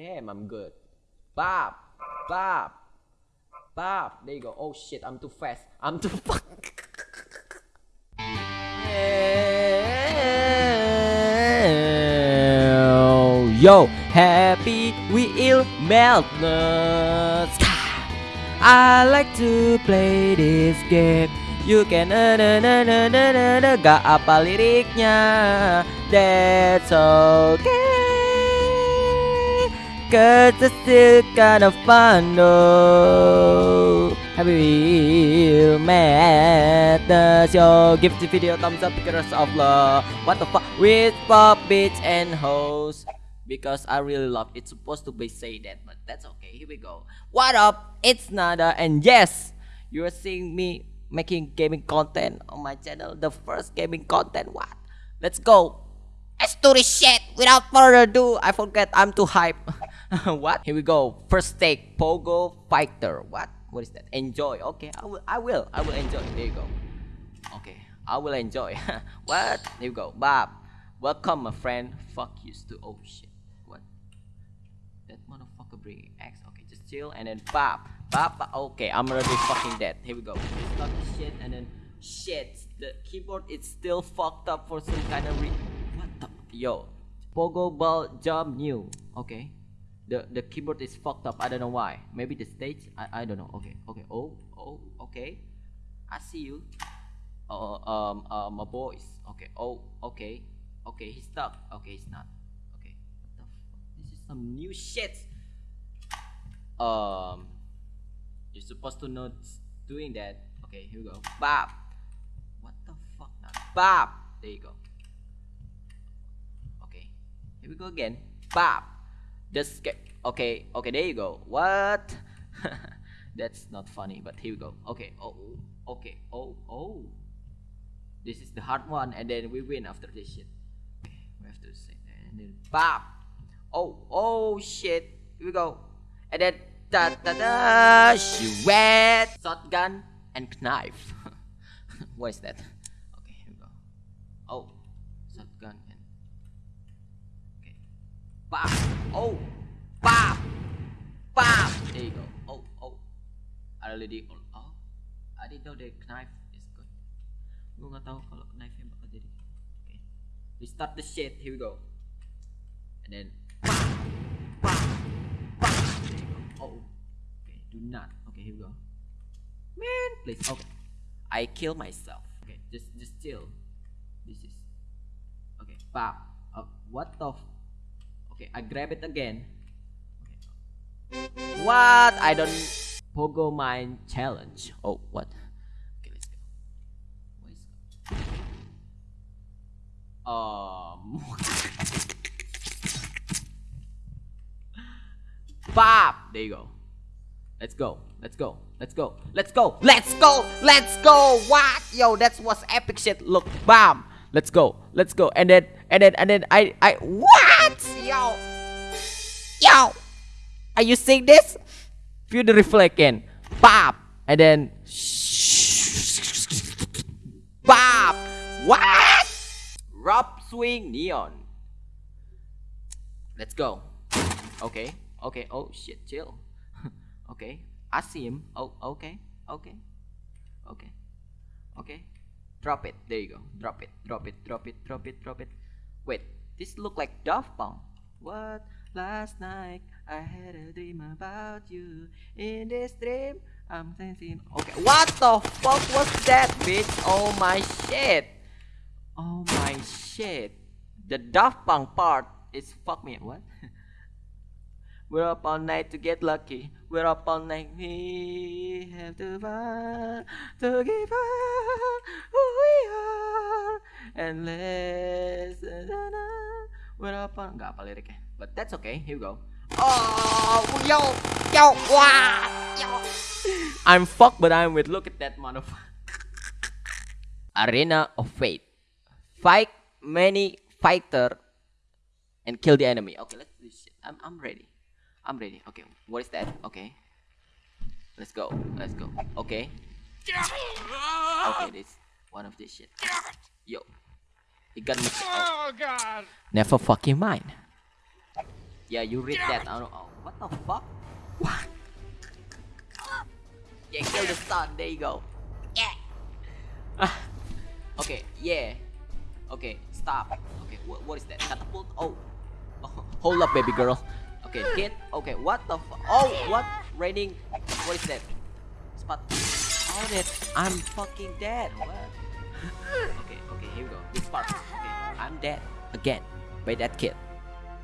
Damn, I'm good. Bop, bop, bop. There you go. Oh shit, I'm too fast. I'm too fuck. Yo, happy wheel meltness. I like to play this game. You can uh, na, na, na, na, na, na. Gak apa liriknya That's okay Cause it's still kind of fun though. Happy Wheel Madness Yo, give the video thumbs up because of love What the fuck with pop, bitch and hoes. Because I really love it's supposed to be say that but that's okay. Here we go. What up? It's Nada and yes you are seeing me making gaming content on my channel. The first gaming content what? Let's go let's do this shit without further ado I forget I'm too hype what here we go first take pogo fighter what what is that enjoy okay I will I will I will enjoy there you go okay I will enjoy what there you go Bob welcome my friend fuck you to oh shit What? that motherfucker bringing X. Okay, just chill and then Bob. bop. Okay, I'm already fucking dead. Here we go. Start the shit and then shit. The keyboard is still fucked up for some kind of re. What the? Yo, Pogo Ball Jump new. Okay, the the keyboard is fucked up. I don't know why. Maybe the stage. I I don't know. Okay, okay. Oh oh. Okay, I see you. Uh, um uh my boys. Okay. Oh okay. Okay, he's stuck. Okay, he's not Okay. This is some new shit um you're supposed to not doing that okay here we go bop what the fuck now bop there you go we go again. Bop just get okay okay there you go. What? That's not funny but here we go. Okay oh okay oh oh. This is the hard one and then we win after this shit. Okay we have to say that and then bop Oh, oh shit. Here we go. And then da da da she wet. Shotgun and knife. what is that? Okay, here we go. Oh, shotgun and okay. Bam! Oh, bam! Bam! There you go. Oh, oh. I already oh. I didn't know the knife is good. Gue nggak tahu kalau knife yang bakal jadi. Okay. We start the shit. Here we go. And then Oh, okay, do not. Okay, here we go. Man, please. Okay, I kill myself. Okay, just just chill. This is okay. Pop. Uh, what the? Okay, I grab it again. Okay. What? I don't. Pogo mine challenge. Oh, what? Okay, let's go. Um. There you go. Let's go. Let's go. Let's go. Let's go. Let's go. Let's go. What? Yo, that's what's epic shit. Look, bam. Let's go. Let's go. And then, and then, and then, I, I, what? Yo. Yo. Are you seeing this? Feel the reflect again. Bop. And then, bop. What? Rob swing neon. Let's go. Okay. Okay. Oh shit. Chill. okay. I see him. Oh. Okay. Okay. Okay. Okay. Drop it. There you go. Drop it. Drop it. Drop it. Drop it. Drop it. Wait. This look like Daft Punk. What? Last night I had a dream about you. In this dream I'm sensing. Okay. What the fuck was that, bitch? Oh my shit. Oh my shit. The Daft Punk part is fuck me. What? We're up all night to get lucky. We're up all night. We have to find to give up who we are. And let's. We're up. Gak apa liriknya. But that's okay. Here we go. Oh, yo, yo, wow, yo. I'm fucked, but I'm with. Look at that motherfucker. Arena of Fate. Fight many fighter and kill the enemy. Okay, let's do this shit. I'm, I'm ready. I'm ready. Okay, what is that? Okay. Let's go. Let's go. Okay. Okay, this one of this shit. Yo. He got me. Oh god. Never fucking mind. Yeah, you read that. I don't, oh, what the fuck? What? Yeah, kill the sun. There you go. Yeah. okay. Yeah. Okay. Stop. Okay. What, what is that? Catapult. Oh. oh. Hold up, baby girl. Okay. Hit. Okay. What the? Fu oh. What? Raining. What is that? Spot. Oh, that. I'm fucking dead. What? Here we go. This part. Okay. I'm dead again by that kid.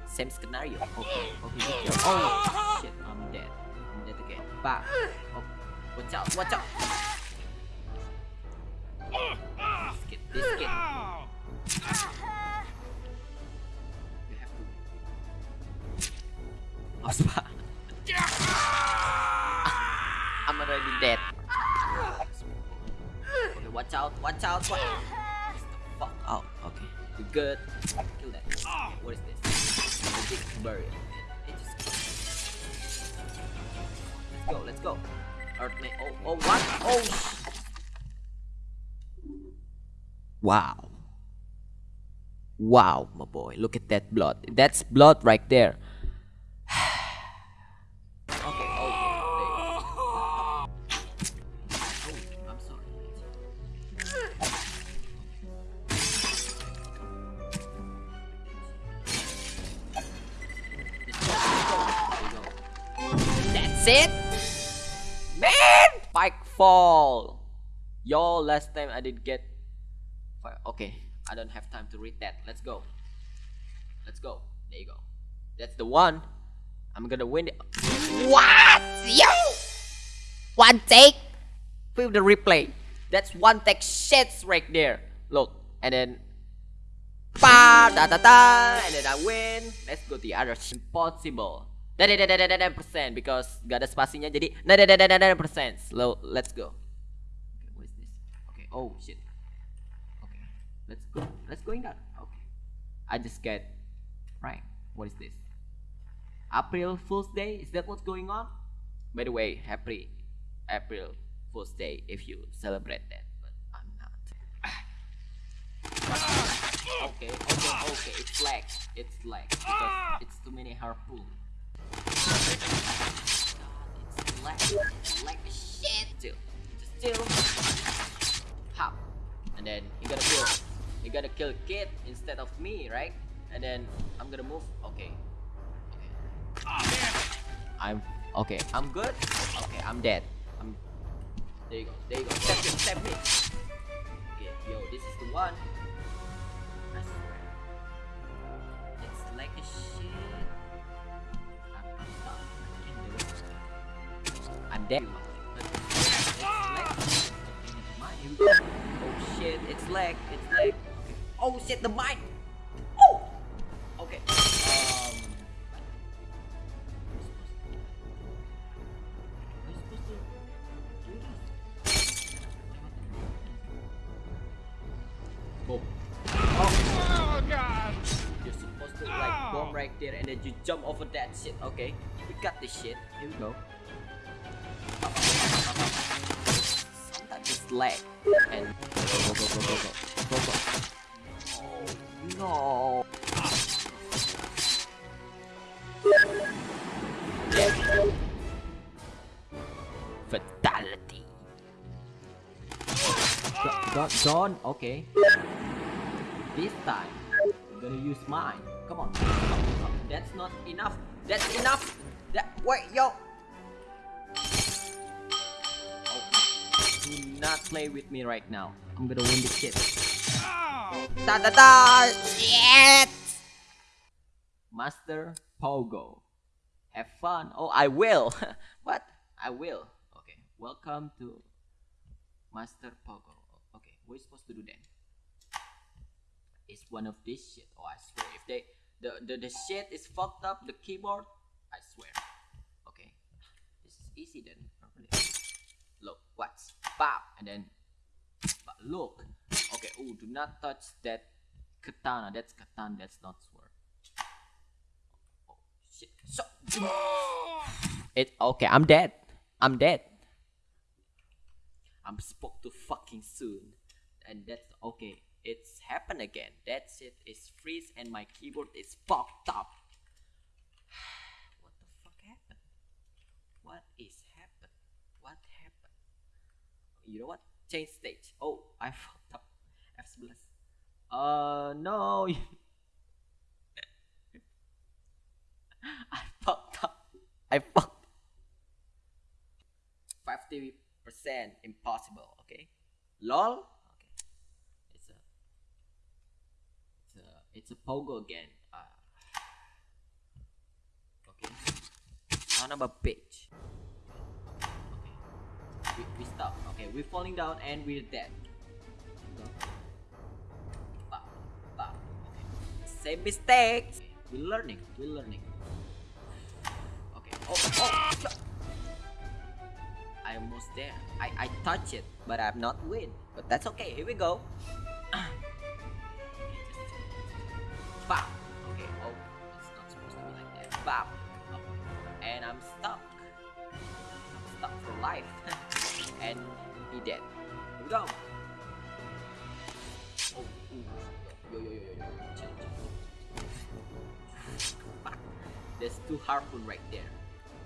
Same scenario. Okay. Okay. okay. Oh shit. I'm dead. I'm dead again. Back. Oh. Watch out, watch out. This kid, this kid. You have to. Ospa. I'm already dead. Okay, watch out, watch out, watch out. Good. Kill that. What is this? Magic bird. It just. Let's go, let's go. Earthly. Oh, oh, what? Oh, Wow. Wow, my boy. Look at that blood. That's blood right there. It? Man! Spike fall. Yo, last time I did get. Okay, I don't have time to read that. Let's go. Let's go. There you go. That's the one. I'm gonna win it. What? Yo! One take? Feel the replay. That's one take shits right there. Look, and then pa da da da, and then I win. Let's go the other. Impossible. Da da da da da da percent because gak ada spasinya jadi percent. Slow. Let's go. Okay. Oh shit. Let's go. Let's go. I just get right. What is this? April Fool's Day? Is that what's going on? By the way, happy April Fool's Day if you celebrate that, but I'm not. okay, okay, okay. It's lag. It's lag because it's too many harpoon. Pop, and then you gotta kill. You gotta kill kid instead of me, right? And then I'm gonna move. Okay. Okay. I'm okay. I'm good. Okay, I'm dead. I'm. There you go. There you go. Step me. Step me. Okay, yo, this is the one. It's like a shit. Go. Oh shit! It's lag. It's lag. Oh shit! The mine. Oh. Okay. Um. Am I supposed to? Boom. Oh. You're supposed to like bomb right there and then you jump over that shit. Okay. We got this shit. Here we go. leg. And go, go, go, go, go, go, go, go. No. Fatality. Don, Don, okay. This time, I'm gonna use mine. Come on. Come on, come on. That's not enough. That's enough. That wait, yo. Play with me right now. I'm gonna win the shit. Da da da! Shit! Master Pogo. Have fun. Oh, I will. what? I will. Okay. Welcome to Master Pogo. Okay, what are you supposed to do then? It's one of this shit. Oh, I swear. If they the, the the shit is fucked up, the keyboard, I swear. Okay, this is easy then. Look, what's bam, and then, but look. Okay. Oh, do not touch that katana. That's katana. That's not sword. Oh shit. So. It okay. I'm dead. I'm dead. I'm spoke to fucking soon. And that's okay. It's happened again. That shit is freeze and my keyboard is fucked up. is happened? What is happen? What happened? You know what? Change stage. Oh, I fucked up. F11. Uh, no. I fucked up. I fucked. 50% impossible, okay? LOL? Okay. It's a it's a it's a pogo again. Uh, okay. Son of a bitch. We, we stop. Okay, we're falling down and we're dead. Same mistakes. Okay. We're learning. We're learning. Okay. Oh, oh. I almost there. I, I touch it, but I'm not win. But that's okay. Here we go. Bop. Okay. Oh, it's not supposed to be like that. Bop. And I'm stuck. I'm stuck for life. and he dead. Here we go. Oh, ooh. yo, yo, yo, yo, yo. Fuck. There's two harpoon right there.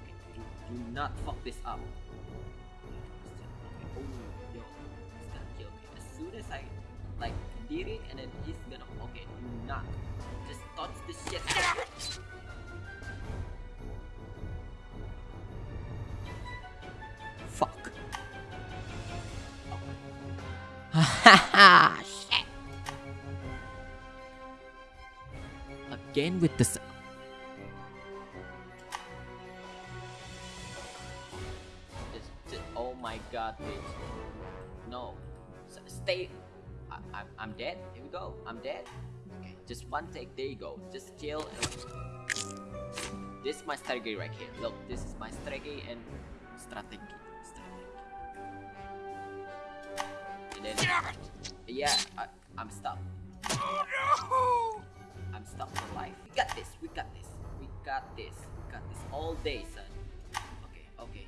Okay, do, do not fuck this up. Okay, oh, yo, he's gonna kill me. As soon as I like did it, and then he's gonna. Okay, do not. Just touch the shit. Again with this. Oh my god, bitch. No. Stay. I, I'm, I'm dead. Here we go. I'm dead. Okay, just one take. There you go. Just kill. This is my strategy right here. Look, this is my strategy and strategy. Then, yeah, I, I'm stuck. Oh, no! I'm stuck for life. We got this. We got this. We got this. We got this all day, son. Okay, okay.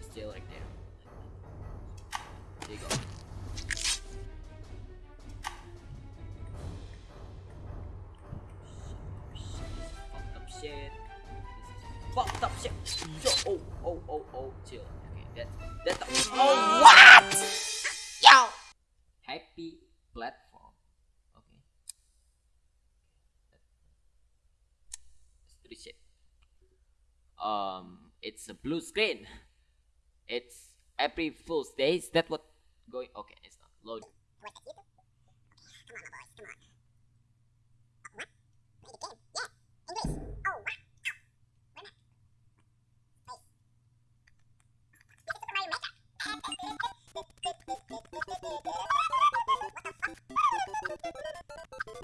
Still right there. There you go. Shit. Fucked up shit. Yo, oh, oh, oh, oh, chill. Okay, that, that's. Oh, what? Yo. Happy platform. Okay. Let's do this shit. Um, it's a blue screen. It's every full days. That's what going. Okay, it's not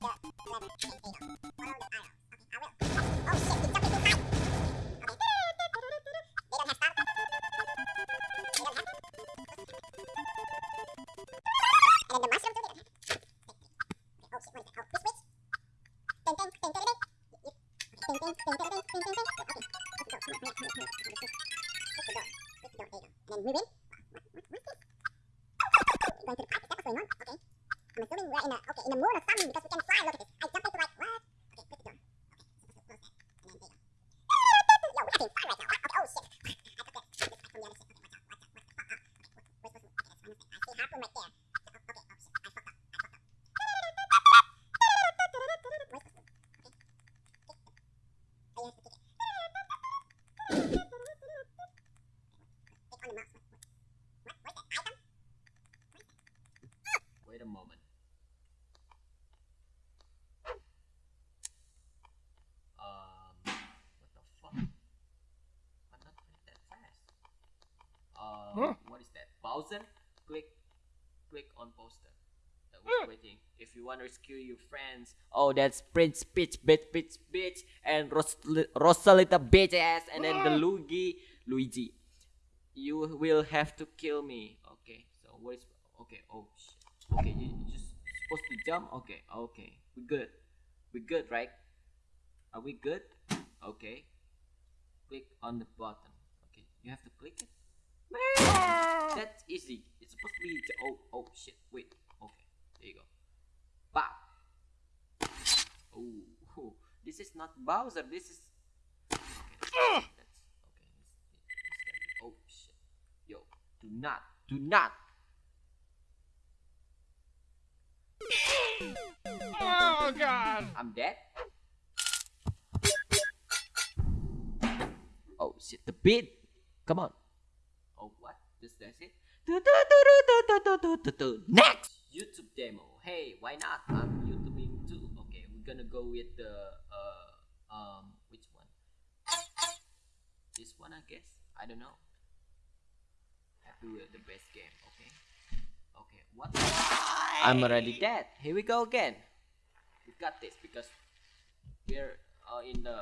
load. Wait a Huh? what is that? Bowser? Click, click on poster. Uh, Just waiting. If you want to rescue your friends, oh, that's Prince Peach, bitch, bitch, bitch, and Ros- Rosalita, bitch ass, and then the Luigi, Luigi. You will have to kill me. Okay. So what is? Okay. Oh shit. Okay. You, you just supposed to jump. Okay. Okay. We good. We good, right? Are we good? Okay. Click on the button. Okay. You have to click it. Man, that's easy. It's supposed to be. j- Oh, oh shit. Wait. Okay. There you go. Bop. Oh, oh, this is not Bowser. This is. Ah. Okay. That's, okay. Oh shit. Yo, do not, do not. Oh God! I'm dead. Oh shit, the beat. Come on. Oh, what? Just that's it? Next! YouTube demo. Hey, why not? I'm YouTubing too. Okay, we're gonna go with the, uh, um, which one? This one, I guess? I don't know. Happy Wheel, the best game. Okay. Okay, what? I'm already dead. Here we go again. We got this because we're uh, in the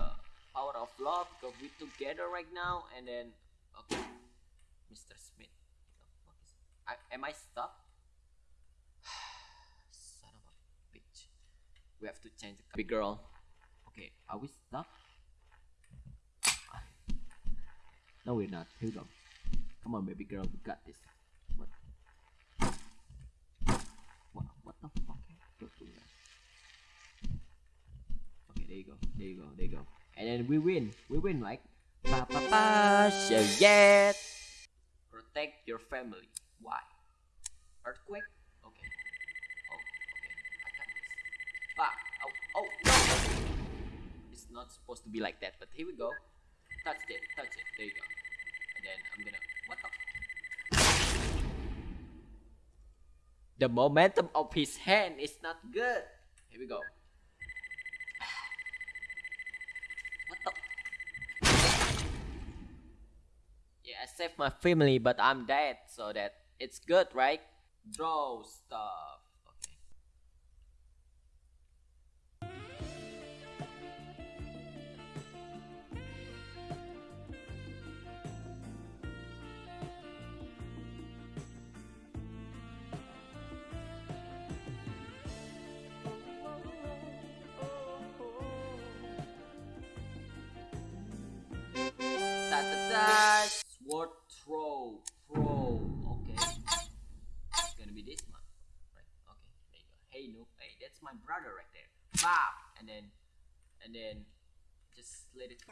power of love because we're together right now and then, okay mr smith the fuck I, am i stuck son of a bitch we have to change the big girl okay are we stuck no we're not here we go come on baby girl we got this what what, what the fuck Go through that. Okay, there you go. There you go. There you go. And then we win. We win, right? Pa pa pa. Yet. Protect your family. Why? Earthquake? Okay. Oh, okay. I got this. Pa. Ah, oh, oh, no. It's not supposed to be like that, but here we go. Touch it. Touch it. There you go. And then I'm gonna. What the? The momentum of his hand is not good. Here we go. I saved my family, but I'm dead, so that it's good, right? Draw stuff. My brother right there. Bop. And then, and then, just let it.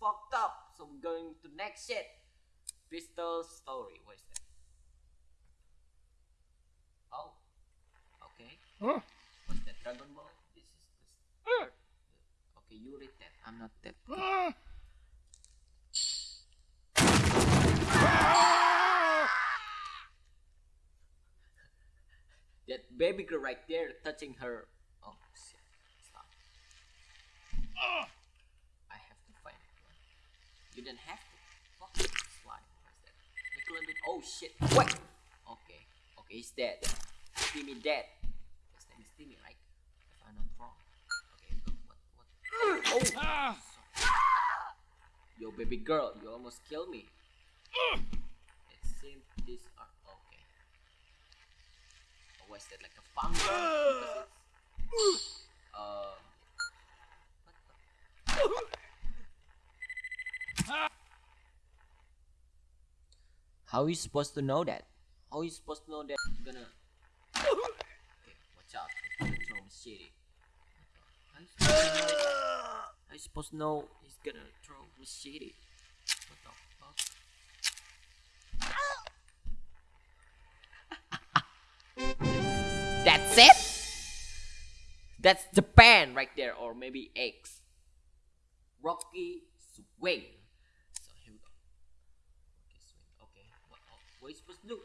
Fucked up. So we're going to next shit. Pistol story. What is that? Oh. Okay. Huh? What's that? Dragon Ball? This is this. Uh, Okay, you read that. I'm not that. uh, That baby girl right there touching her. Oh shit! Stop. uh. I have to find it. You didn't have to. What's. Oh shit! What? Okay. Okay, he's dead. Timmy dead. His name is Timmy, right? If I'm not wrong. Okay. Go. What? What? Oh. Ah. Yo, baby girl, you almost killed me. Uh. It seems these are okay. Or was that like a fungus? Um, what the? How are you supposed to know that? How are you supposed to know that you're gonna? Okay, watch out. Throw machete. To know, I supposed to know he's gonna throw machete. What the fuck? That's it? That's Japan right there, or maybe X. Rocky swing. So here we go. Rocky swing. Okay, what, oh, are you supposed to do?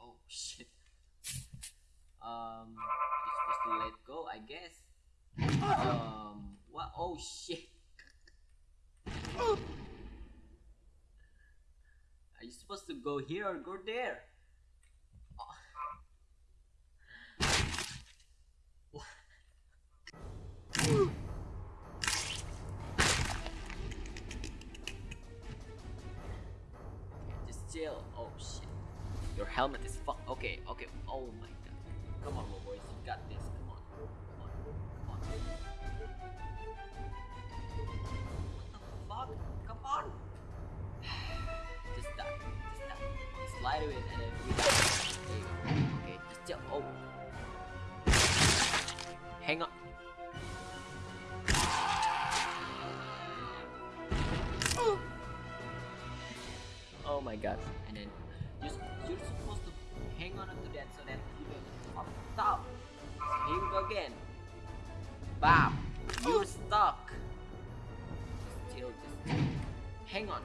Oh shit. Um, you're supposed to let go, I guess. Um, what? Oh shit. Are you supposed to go here or go there? Just chill. Oh. Your helmet is fuck. Okay, okay. Oh my god. Come on, boys. You got this. Come on. Come on. Come on. What the fuck? Come on. Just die. Just die. Slide away and then. There you go. Okay, just chill. Oh. Hang on. Oh my god. And then you're, supposed to hang on to that so that you up top. Here we go again. Bam! You're stuck. Just chill, just. Hang on.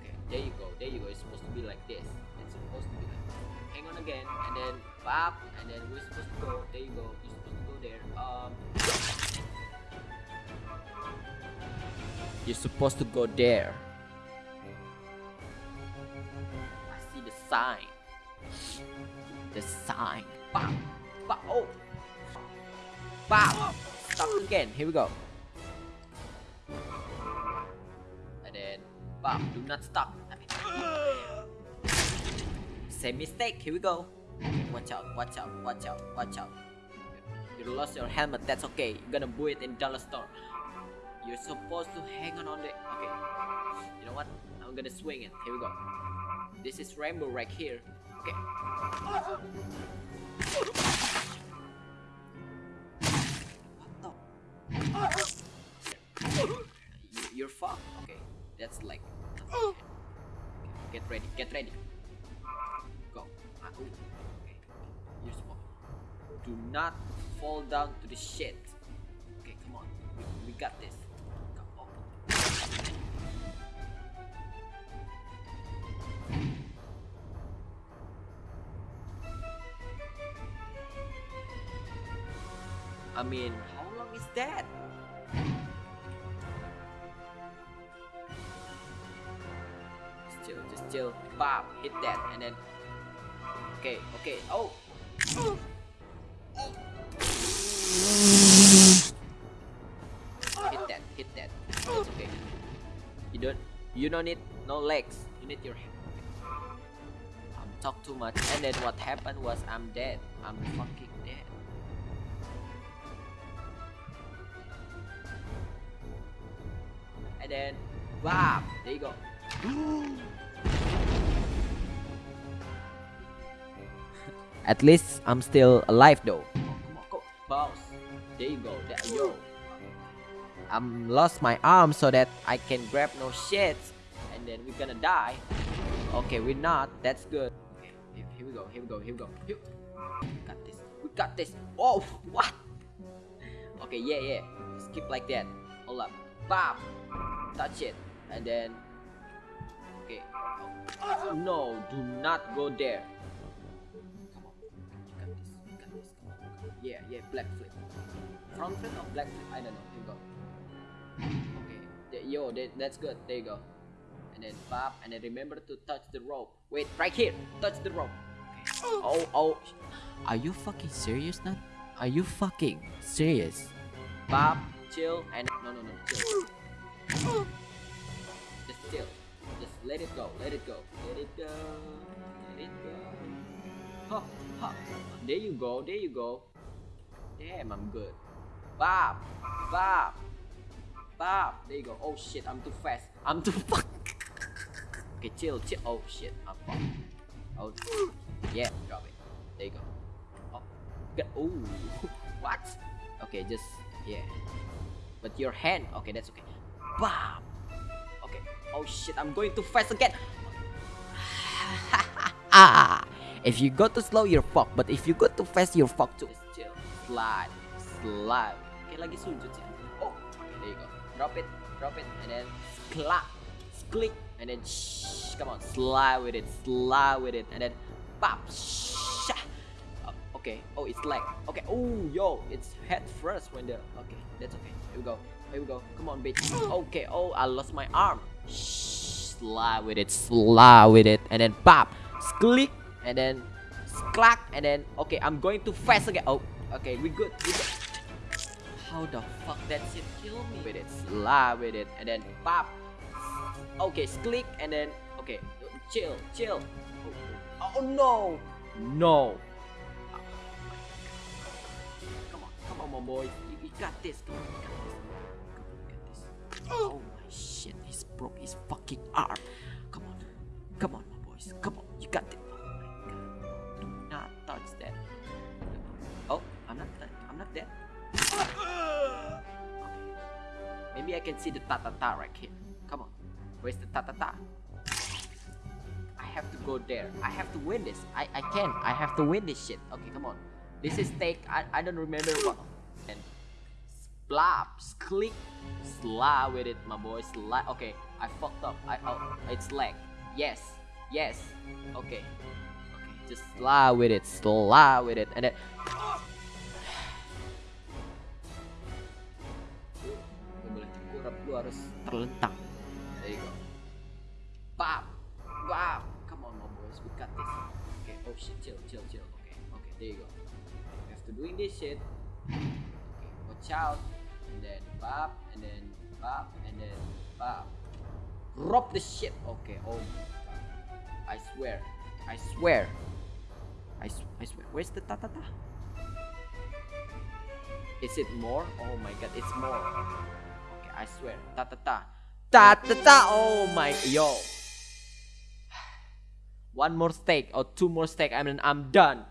Okay, there you go, there you go. It's supposed to be like this. It's supposed to be like Hang on again, and then bap, and then we're supposed to go. There you go. You're supposed to go there. Um. You're supposed to go there. Sign. The sign. Bam! Bam! Oh! Again. Here we go. And then, bam! Do not stop. Same mistake. Here we go. Watch out! Watch out! Watch out! Watch out! You lost your helmet. That's okay. You're gonna buy it in dollar store. You're supposed to hang on on the. Okay. You know what? I'm gonna swing it. Here we go. This is rainbow right here. Okay. What the? You- You're fucked. Okay. That's like. Okay. Get ready. Get ready. Go. Okay. You're. Do not fall down to the shit. Okay, come on. We, we got this. I mean, how long is that? Just chill, just chill. Bam, hit that, and then. Okay, okay. Oh. Hit that, hit that. It's okay. You don't, you don't need no legs. You need your. I'm talk too much, and then what happened was I'm dead. I'm fucking and then bam there you go. At least i'm still alive though. Come on go boss there you go. There yo. I'm lost my arm so that i can grab no shit. And then we're gonna die. Okay we're not. That's good. Okay here, here we go. Here we go. Here we go. Here. we got this. We got this. Oh what? Okay yeah yeah. Skip like that. Hold up bam touch it. And then okay. No do not go there. Come on. You got this. You got this. Come on, come on. yeah yeah black flip. Front flip or black flip? I don't know. You go. Okay. Yo that, that's good. There you go. And then pop and then remember to touch the rope. Wait right here. Touch the rope. Oh oh. Are you fucking serious now are you fucking serious? Pop chill and no no no chill just chill. Just let it go. Let it go. Let it go. Let it go. There you go. There you go. Damn, I'm good. Bop. Bop. Bop. There you go. Oh shit, I'm too fast. I'm too fuck. Okay, chill, chill. Oh shit, I'm fucked. Oh, yeah, drop it. There you go. Oh. Ooh, what? Okay, just Yeah. But your hand, okay, that's okay. Bam. Okay. Oh shit, I'm going too fast again. If you go too slow, you're fucked. But if you go too fast, you're fucked too. Just chill. Slide. Slide. Okay, lagi sujud ya. Oh, okay, there you go. Drop it, drop it, and then clap, click, and then shh. Come on, slide with it, slide with it, and then pop. Shh. Okay. Oh, it's leg. Okay. Oh, yo, it's head first when the. Okay, that's okay. Here we go. Here we go. Come on, bitch. Okay. Oh, I lost my arm. Slide with it, slide with it, and then pop, click, and then clack, and then okay, I'm going too fast again. Oh, okay, we good. We good. How the fuck that shit kill me? With it, slide with it, and then pop. Okay, click, and then okay, chill, chill. Oh, oh no, no. On, boy. You, you got this. Come on, you got this. Come oh. on, you got this. Oh my shit, he's broke his fucking arm. Come on, come on, my boys. Come on, you got it. Oh my god. Do not touch that. Oh, I'm not dead. I'm not dead. Okay. Maybe I can see the ta ta ta right here. Come on. Where's the ta ta ta? I have to go there. I have to win this. I, I can. I have to win this shit. Okay, come on. This is take. I, I don't remember what. Splop, click, slide with it, my boy. Slide. Okay, I fucked up. I oh, it's lag. Yes, yes. Okay, okay. Just slide with it, slide with it, and then. Lu boleh lu harus terlentang. There you go. Bam, bam. Come on, my boys, we got this. Okay. Oh shit, chill, chill, chill. Okay, okay. There you go. After doing this shit, out, and then bop, and then bop, and then bop. Drop the shit. Okay. Oh my god. I swear. I swear. I swear. Where's the ta ta ta? Is it more? Oh my god, it's more. Okay, I swear. Ta ta ta. Ta ta ta. Oh my yo. One more steak or two more steak. I mean, I'm done.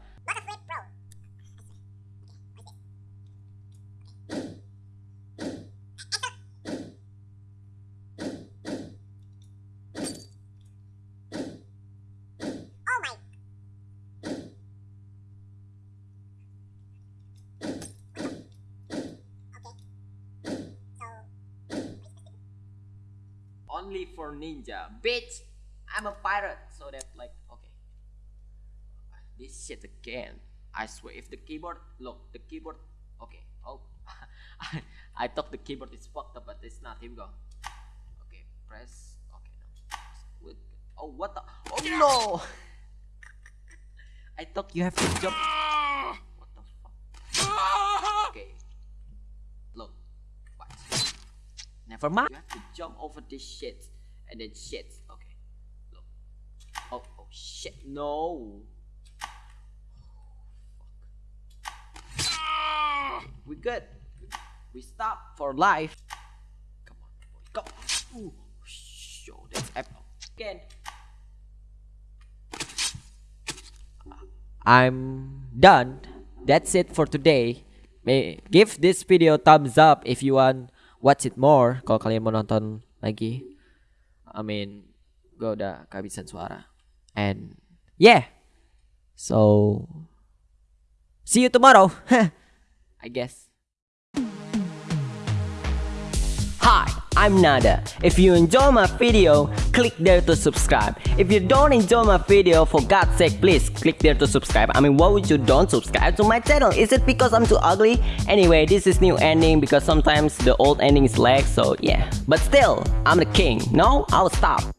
Only for ninja, bitch. I'm a pirate, so that like okay. This shit again. I swear, if the keyboard look, the keyboard. Okay. Oh, I, I thought the keyboard is fucked up, but it's not. Here we go. Okay, press. Okay, no. Oh, what the? Oh no! I thought you have to jump. What the fuck? Ah! Okay. Look. Watch. Never mind. You have to jump over this shit and then shit. Okay. Look. Oh, oh shit. No. We good. We stop for life. Come on, boy. Ooh. Show that's apple. Again. I'm done. That's it for today. May give this video thumbs up if you want watch it more. Kalau kalian mau nonton lagi. I mean, gue udah kehabisan suara. And yeah. So see you tomorrow. I guess. I'm Nada. If you enjoy my video, click there to subscribe. If you don't enjoy my video, for God's sake, please click there to subscribe. I mean, why would you don't subscribe to my channel? Is it because I'm too ugly? Anyway, this is new ending because sometimes the old ending is lag, so yeah. But still, I'm the king. No, I'll stop.